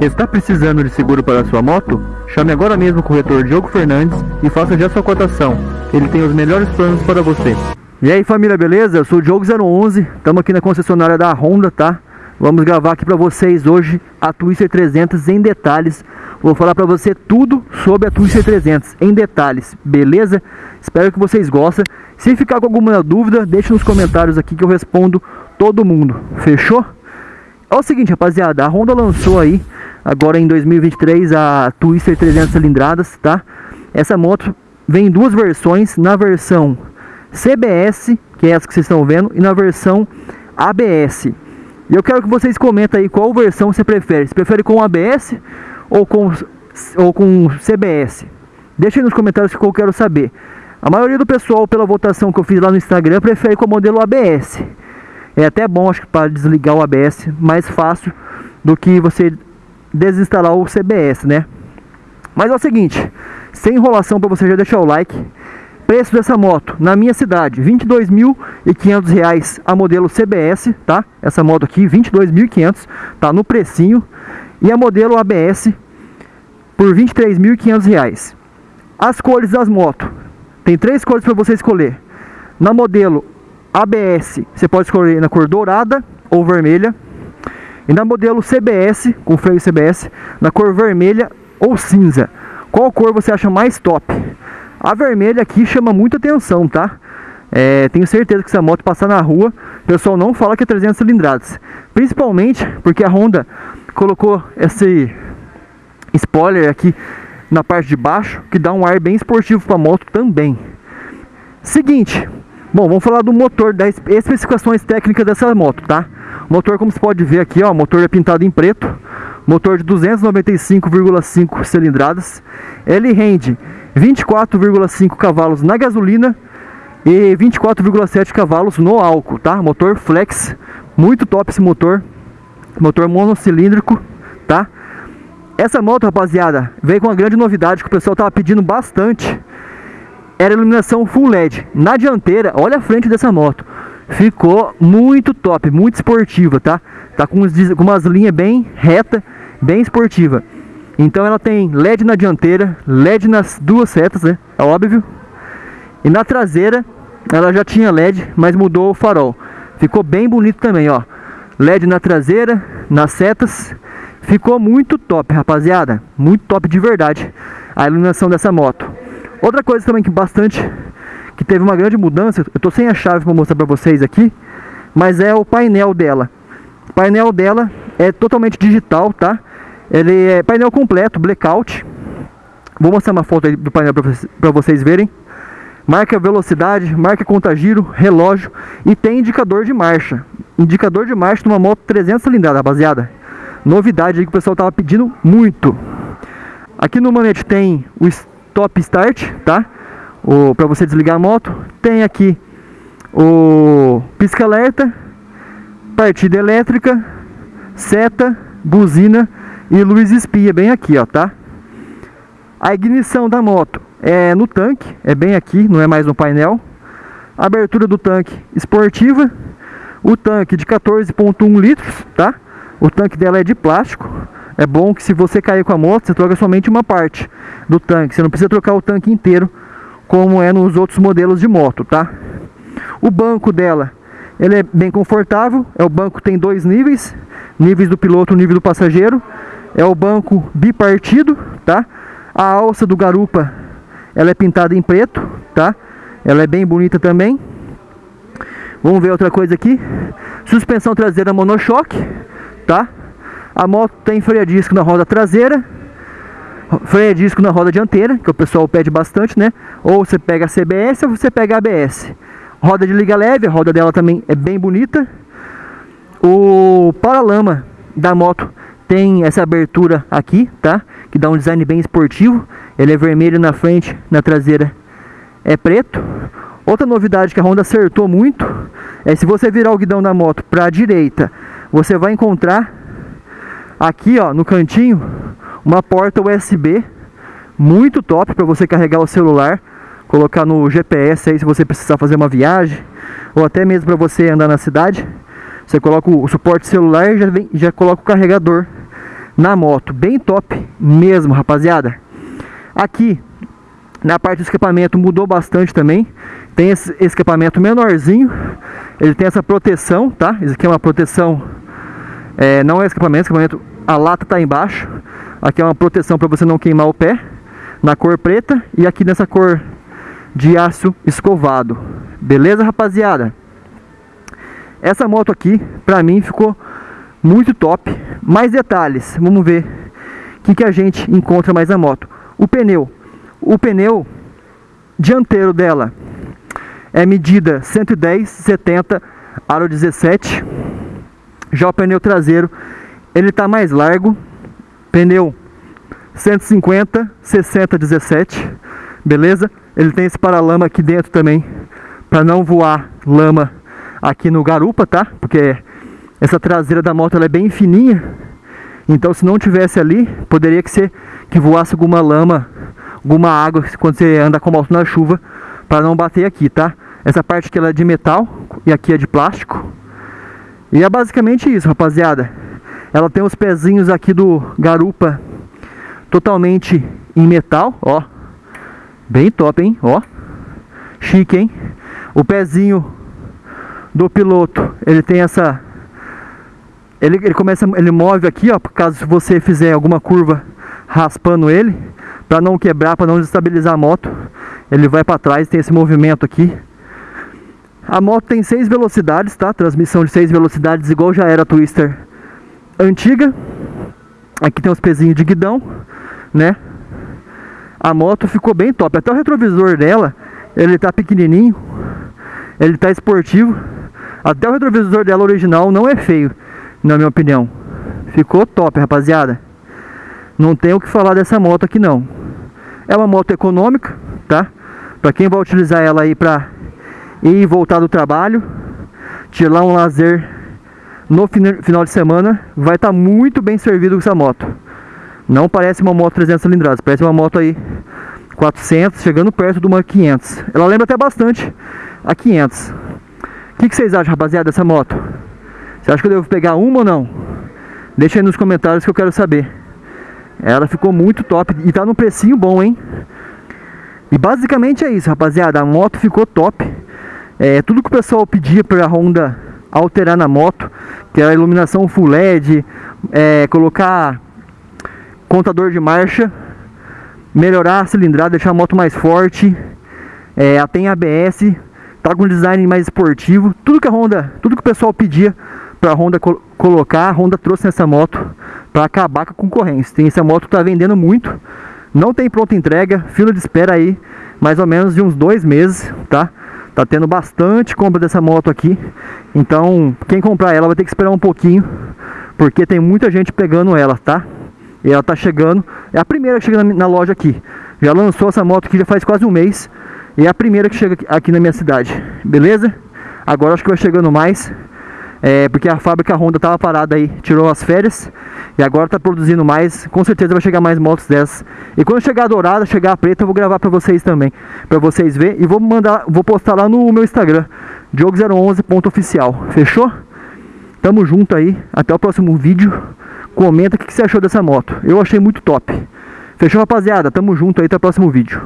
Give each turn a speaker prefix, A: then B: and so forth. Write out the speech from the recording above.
A: Está precisando de seguro para sua moto? Chame agora mesmo o corretor Diogo Fernandes e faça já sua cotação. Ele tem os melhores planos para você. E aí família, beleza? Eu sou o Diogo011, estamos aqui na concessionária da Honda, tá? Vamos gravar aqui para vocês hoje a Twister 300 em detalhes. Vou falar para você tudo sobre a Twister 300 em detalhes, beleza? Espero que vocês gostem. Se ficar com alguma dúvida, deixe nos comentários aqui que eu respondo todo mundo. Fechou? É o seguinte, rapaziada, a Honda lançou aí, agora em 2023, a Twister 300 cilindradas, tá? Essa moto vem em duas versões, na versão CBS, que é essa que vocês estão vendo, e na versão ABS. E eu quero que vocês comentem aí qual versão você prefere. Você prefere com ABS ou com, ou com CBS? Deixa aí nos comentários que eu quero saber. A maioria do pessoal, pela votação que eu fiz lá no Instagram, prefere com o modelo ABS. É até bom, acho que para desligar o ABS, mais fácil do que você desinstalar o CBS, né? Mas é o seguinte, sem enrolação para você já deixar o like. Preço dessa moto na minha cidade, R$ 22.500 a modelo CBS, tá? Essa moto aqui, R$ 22.500, tá no precinho. E a modelo ABS por R$ 23.500. As cores das motos, tem três cores para você escolher. Na modelo ABS, você pode escolher na cor dourada ou vermelha. E na modelo CBS, com freio CBS, na cor vermelha ou cinza. Qual cor você acha mais top? A vermelha aqui chama muita atenção, tá? É, tenho certeza que se a moto passar na rua, o pessoal não fala que é 300 cilindradas. Principalmente porque a Honda colocou esse spoiler aqui na parte de baixo, que dá um ar bem esportivo para a moto também. Seguinte, Bom, vamos falar do motor, das especificações técnicas dessa moto, tá? Motor, como você pode ver aqui, ó, motor é pintado em preto. Motor de 295,5 cilindradas. Ele rende 24,5 cavalos na gasolina e 24,7 cavalos no álcool, tá? Motor flex, muito top esse motor. Motor monocilíndrico, tá? Essa moto, rapaziada, veio com uma grande novidade que o pessoal tava pedindo bastante era iluminação full LED. Na dianteira, olha a frente dessa moto. Ficou muito top, muito esportiva, tá? Tá com, com umas linhas bem reta, bem esportiva. Então ela tem LED na dianteira, LED nas duas setas, né? É óbvio. E na traseira ela já tinha LED, mas mudou o farol. Ficou bem bonito também, ó. LED na traseira, nas setas. Ficou muito top, rapaziada. Muito top de verdade a iluminação dessa moto. Outra coisa também que bastante que teve uma grande mudança, eu tô sem a chave para mostrar para vocês aqui, mas é o painel dela. O painel dela é totalmente digital, tá? Ele é painel completo, blackout. Vou mostrar uma foto do painel para vocês verem. Marca velocidade, marca contagiro, relógio e tem indicador de marcha. Indicador de marcha numa moto 300 cilindradas, rapaziada. Novidade aí que o pessoal tava pedindo muito. Aqui no manete tem o stop start, tá? Para você desligar a moto. Tem aqui o pisca alerta, partida elétrica, seta, buzina e luz espia bem aqui, ó, tá? A ignição da moto é no tanque, é bem aqui, não é mais no painel. Abertura do tanque esportiva, o tanque de 14.1 litros, tá? O tanque dela é de plástico. É bom que se você cair com a moto, você troca somente uma parte do tanque. Você não precisa trocar o tanque inteiro, como é nos outros modelos de moto, tá? O banco dela, ele é bem confortável. É o banco tem dois níveis, níveis do piloto, nível do passageiro. É o banco bipartido, tá? A alça do garupa, ela é pintada em preto, tá? Ela é bem bonita também. Vamos ver outra coisa aqui. Suspensão traseira monochoque, tá? A moto tem freio a disco na roda traseira, freio disco na roda dianteira, que o pessoal pede bastante, né? Ou você pega a CBS ou você pega a ABS. Roda de liga leve, a roda dela também é bem bonita. O paralama da moto tem essa abertura aqui, tá? Que dá um design bem esportivo. Ele é vermelho na frente, na traseira é preto. Outra novidade que a Honda acertou muito é se você virar o guidão da moto para a direita, você vai encontrar Aqui, ó, no cantinho, uma porta USB muito top para você carregar o celular, colocar no GPS aí se você precisar fazer uma viagem ou até mesmo para você andar na cidade. Você coloca o suporte celular e já, vem, já coloca o carregador na moto, bem top mesmo, rapaziada. Aqui, na parte do escapamento mudou bastante também. Tem esse escapamento menorzinho, ele tem essa proteção, tá? Isso aqui é uma proteção, é, não é escapamento, escapamento, a lata tá embaixo. Aqui é uma proteção para você não queimar o pé, na cor preta e aqui nessa cor de aço escovado. Beleza, rapaziada? Essa moto aqui, pra mim, ficou muito top. Mais detalhes, vamos ver o que, que a gente encontra mais na moto. O pneu. O pneu dianteiro dela é medida 110, 70, aro 17. Já o pneu traseiro, ele tá mais largo. Pneu 150, 60, 17. Beleza? Ele tem esse paralama aqui dentro também, para não voar lama aqui no garupa, tá? Porque essa traseira da moto ela é bem fininha. Então se não tivesse ali, poderia que ser que voasse alguma lama, alguma água quando você anda com a moto na chuva, para não bater aqui, tá? Essa parte aqui ela é de metal e aqui é de plástico. E é basicamente isso, rapaziada. Ela tem os pezinhos aqui do garupa totalmente em metal, ó. Bem top, hein? Ó. Chique, hein? O pezinho do piloto, ele tem essa ele, ele começa, ele move aqui, ó, caso você fizer alguma curva raspando ele, para não quebrar, para não desestabilizar a moto, ele vai para trás, tem esse movimento aqui. A moto tem seis velocidades, tá? Transmissão de seis velocidades, igual já era a Twister antiga. Aqui tem os pezinhos de guidão, né? A moto ficou bem top. Até o retrovisor dela, ele tá pequenininho, ele tá esportivo. Até o retrovisor dela original não é feio na minha opinião. Ficou top, rapaziada. Não tem o que falar dessa moto aqui não. É uma moto econômica, tá? Para quem vai utilizar ela aí para ir e voltar do trabalho, tirar um lazer no final de semana, vai estar tá muito bem servido com essa moto. Não parece uma moto 300 cilindradas, parece uma moto aí 400, chegando perto de uma 500. Ela lembra até bastante a 500. O que, que vocês acham, rapaziada, dessa moto? Você acha que eu devo pegar uma ou não? Deixa aí nos comentários que eu quero saber. Ela ficou muito top e tá num precinho bom, hein? E basicamente é isso, rapaziada. A moto ficou top. É, tudo que o pessoal pedia para a Honda alterar na moto, que era a iluminação full LED, é, colocar contador de marcha, melhorar a cilindrada, deixar a moto mais forte. É, ela tem ABS, tá com design mais esportivo. Tudo que a Honda, tudo que o pessoal pedia para a Honda col colocar, a Honda trouxe essa moto para acabar com a concorrência. Tem essa moto está vendendo muito, não tem pronta entrega, fila de espera aí, mais ou menos de uns dois meses, tá? Tá tendo bastante compra dessa moto aqui, então quem comprar ela vai ter que esperar um pouquinho, porque tem muita gente pegando ela, tá? E ela tá chegando, é a primeira que chega na, na loja aqui. Já lançou essa moto aqui já faz quase um mês, e é a primeira que chega aqui na minha cidade, beleza? Agora acho que vai chegando mais é, porque a fábrica Honda estava parada aí, tirou as férias e agora está produzindo mais. Com certeza vai chegar mais motos dessas. E quando chegar a dourada, chegar a preta, eu vou gravar para vocês também, para vocês verem e vou mandar, vou postar lá no meu Instagram, diogo011.oficial. Fechou? Tamo junto aí, até o próximo vídeo. Comenta o que você achou dessa moto. Eu achei muito top. Fechou, rapaziada? Tamo junto aí, até o próximo vídeo.